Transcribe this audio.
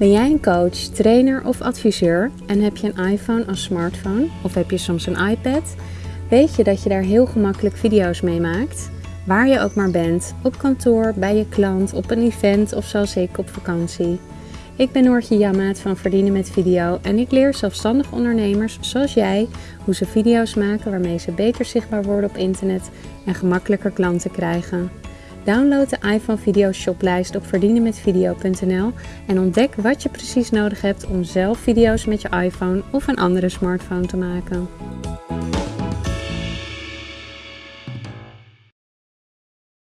Ben jij een coach, trainer of adviseur en heb je een iPhone als smartphone of heb je soms een iPad? Weet je dat je daar heel gemakkelijk video's mee maakt? Waar je ook maar bent, op kantoor, bij je klant, op een event of zoals ik op vakantie. Ik ben Noortje Jammaat van Verdienen met Video en ik leer zelfstandig ondernemers zoals jij hoe ze video's maken waarmee ze beter zichtbaar worden op internet en gemakkelijker klanten krijgen. Download de iPhone Video Shoplijst op verdienenmetvideo.nl en ontdek wat je precies nodig hebt om zelf video's met je iPhone of een andere smartphone te maken.